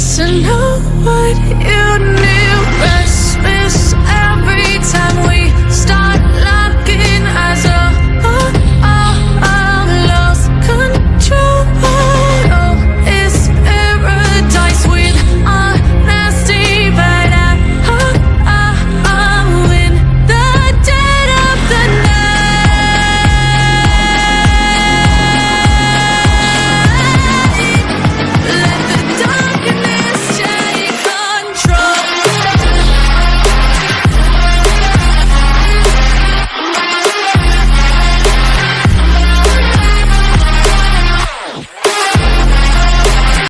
to know what